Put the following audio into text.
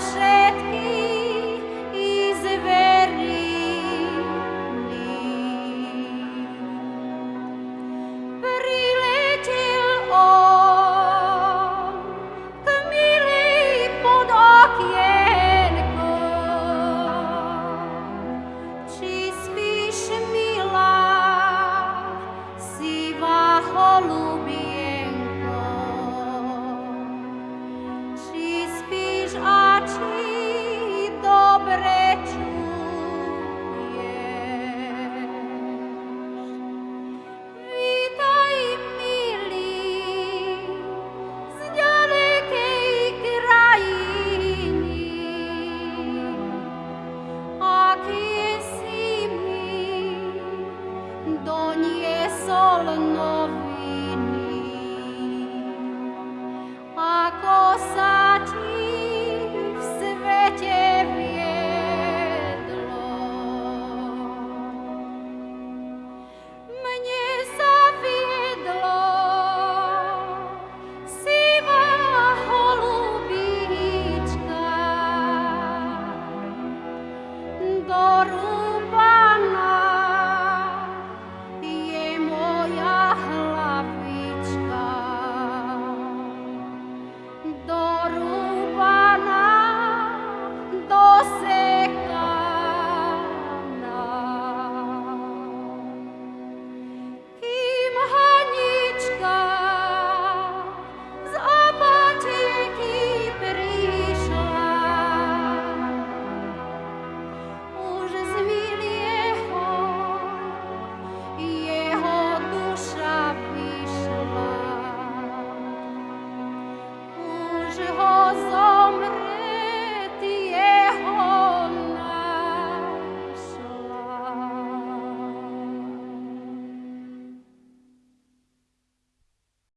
Shame. all I know.